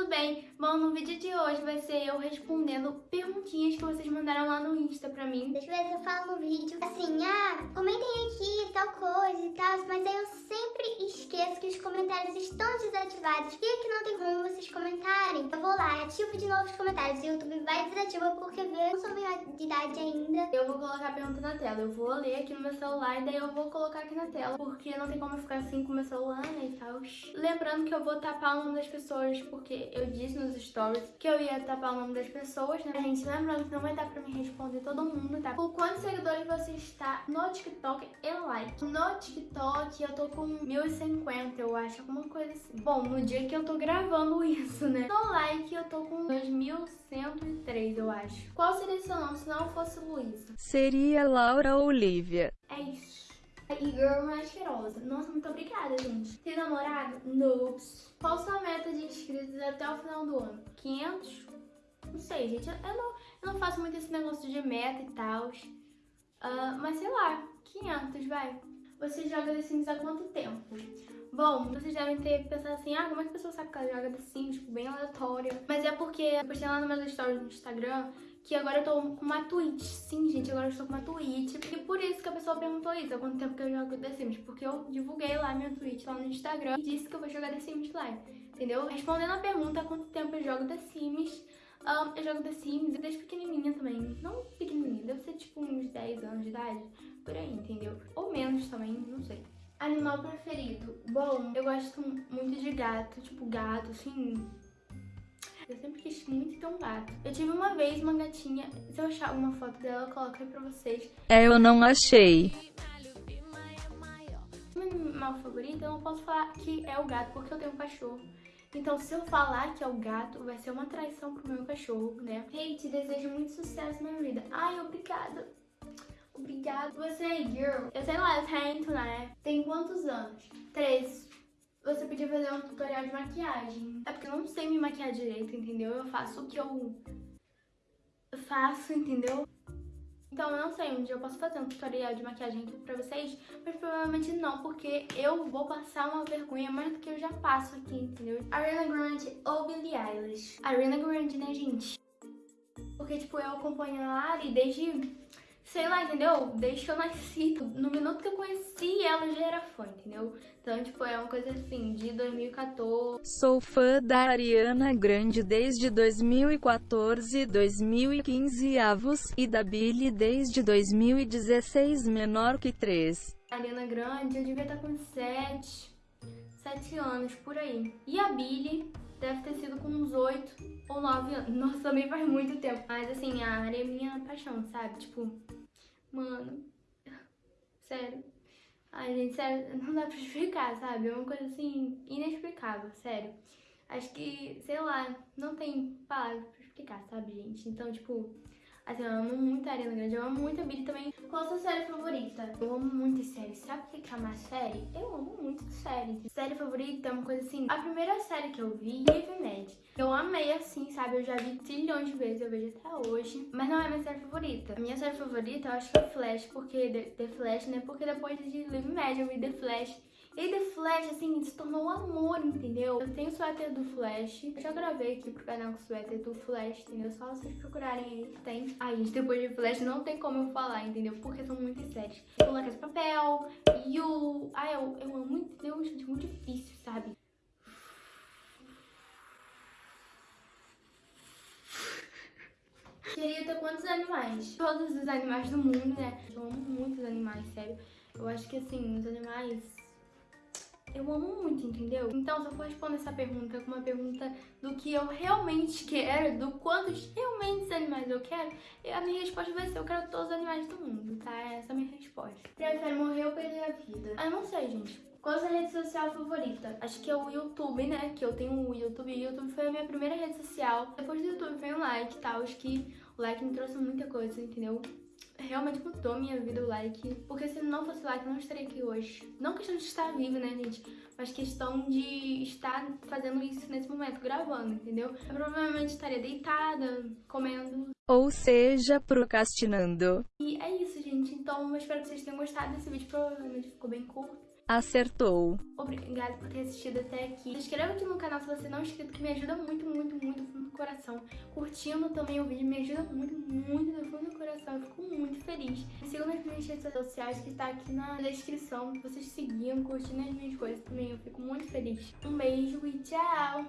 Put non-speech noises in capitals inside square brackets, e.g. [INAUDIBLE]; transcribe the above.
tudo bem? Bom, no vídeo de hoje vai ser eu respondendo perguntinhas que vocês mandaram lá no Insta pra mim. Deixa eu ver se eu falo no vídeo assim, ah, comentem aqui tal coisa e tal, mas aí eu sempre esqueço que os comentários estão desativados. E aqui não tem como vocês comentarem. Eu vou lá, ativo de novo os comentários. O YouTube vai desativa porque vê, não sou maior de idade ainda. Eu vou colocar a pergunta na tela. Eu vou ler aqui no meu celular e daí eu vou colocar aqui na tela. Porque não tem como ficar assim com o meu celular, né, e tal. Lembrando que eu vou tapar o nome das pessoas, porque eu disse nos stories que eu ia tapar o nome das pessoas, né? Gente, lembrando que não vai dar pra me responder todo mundo, tá? Por quantos seguidores você está no TikTok e like? No TikTok eu tô com 1050, eu acho, alguma coisa assim. Bom, no dia que eu tô gravando [LAUGHS] isso, né? No like eu tô com 2103, eu acho. Qual seria seu nome se não fosse Luísa? Seria Laura Olivia. É isso. E girl mais cheirosa. Nossa, muito obrigada, gente. Tem namorado? Noobs. Qual sua meta de inscritos até o final do ano? 500? Não sei, gente. Eu não, eu não faço muito esse negócio de meta e tal. Uh, mas sei lá, 500, vai. Você joga The Sims há quanto tempo? Bom, vocês devem ter pensado assim, ah, como é que a pessoa sabe que ela joga The Sims? Tipo, bem aleatório. Mas é porque eu postei lá no meu stories no Instagram que agora eu tô com uma Twitch. Sim, gente, agora eu estou com uma Twitch. E por isso que a pessoa perguntou isso, há quanto tempo que eu jogo The Sims. Porque eu divulguei lá minha Twitch lá no Instagram e disse que eu vou jogar The Sims lá, entendeu? Respondendo a pergunta há quanto tempo eu jogo The Sims, um, eu jogo The Sims desde pequenininha também. Não pequenininha, deve ser tipo uns 10 anos de idade, por aí, entendeu? Ou menos também, não sei. Animal preferido? Bom, eu gosto muito de gato, tipo gato, assim, eu sempre quis muito ter um gato. Eu tive uma vez uma gatinha, se eu achar alguma foto dela, eu coloco aí pra vocês. É, eu não achei. Meu animal favorito, eu não posso falar que é o gato, porque eu tenho um cachorro. Então, se eu falar que é o gato, vai ser uma traição pro meu cachorro, né? Hey, te desejo muito sucesso na vida. Ai, obrigada. Obrigada. Você é girl. Eu sei lá, eu tento, né? Tem quantos anos? Três você podia fazer um tutorial de maquiagem. É porque eu não sei me maquiar direito, entendeu? Eu faço o que eu faço, entendeu? Então eu não sei, dia eu posso fazer um tutorial de maquiagem aqui pra vocês, mas provavelmente não, porque eu vou passar uma vergonha mais do que eu já passo aqui, entendeu? Ariana Grande ou Billie Eilish? Ariana Grande, né, gente? Porque, tipo, eu acompanho a Ari desde sei lá, entendeu? Desde que eu nasci, no minuto que eu conheci ela já era fã, entendeu? Então, tipo, é uma coisa assim, de 2014. Sou fã da Ariana Grande desde 2014, 2015 avos, e da Billie desde 2016 menor que 3. Ariana Grande, eu devia estar com 7, 7 anos, por aí. E a Billie deve ter sido com uns 8 ou 9 anos. Nossa, também faz muito tempo. Mas assim, a Ari é minha paixão, sabe? Tipo, Mano, sério. Ai, gente, sério, não dá pra explicar, sabe? É uma coisa assim, inexplicável, sério. Acho que, sei lá, não tem palavras pra explicar, sabe, gente? Então, tipo, assim, eu amo muito a Ariana Grande, eu amo muito a Billie também. Qual a sua série favorita? Eu amo muito série. Sabe o que é uma série? Eu amo muito série. Série favorita é uma coisa assim. A primeira série que eu vi, Live Mad. Eu amei assim, sabe? Eu já vi trilhões de vezes, eu vejo até hoje. Mas não é minha série favorita. A minha série favorita eu acho que é Flash, porque The Flash, né? Porque depois de Live Mad eu vi The Flash. E The Flash, assim, se tornou um amor, entendeu? Eu tenho o suéter do Flash. Eu já gravei aqui pro canal com o suéter do Flash, entendeu? Só vocês procurarem aí, tem. Ai, gente, depois de Flash não tem como eu falar, entendeu? Porque são muitas séries. Casa de Papel, o... Ai, eu, eu amo muito, entendeu? Gente, muito difícil, sabe? Queria ter quantos animais? Todos os animais do mundo, né? Eu amo muitos animais, sério. Eu acho que, assim, os animais eu amo muito, entendeu? Então, se eu for responder essa pergunta com uma pergunta do que eu realmente quero, do quantos realmente animais eu quero, a minha resposta vai ser, eu quero todos os animais do mundo, tá? Essa é a minha resposta. Prefere morrer ou perder a vida? Ah, não sei, gente. Qual a sua rede social favorita? Acho que é o YouTube, né? Que eu tenho o YouTube. E o YouTube foi a minha primeira rede social. Depois do YouTube veio o like e tal. Acho que o like me trouxe muita coisa, entendeu? Realmente mudou minha vida o like. Porque se não fosse o like, eu não estaria aqui hoje. Não questão de estar viva, né, gente? Mas questão de estar fazendo isso nesse momento, gravando, entendeu? Eu provavelmente estaria deitada, comendo. Ou seja, procrastinando. E é isso, gente. Então, eu espero que vocês tenham gostado desse vídeo. Provavelmente ficou bem curto. Acertou. Obrigada por ter assistido até aqui. Se inscreva aqui no canal se você não é inscrito, que me ajuda muito, muito, muito do coração. Curtindo também o vídeo me ajuda muito, muito no fundo do coração. Eu fico muito feliz. Me sigam nas minhas redes sociais que está aqui na descrição. Vocês seguindo, curtindo as minhas coisas também. Eu fico muito feliz. Um beijo e tchau!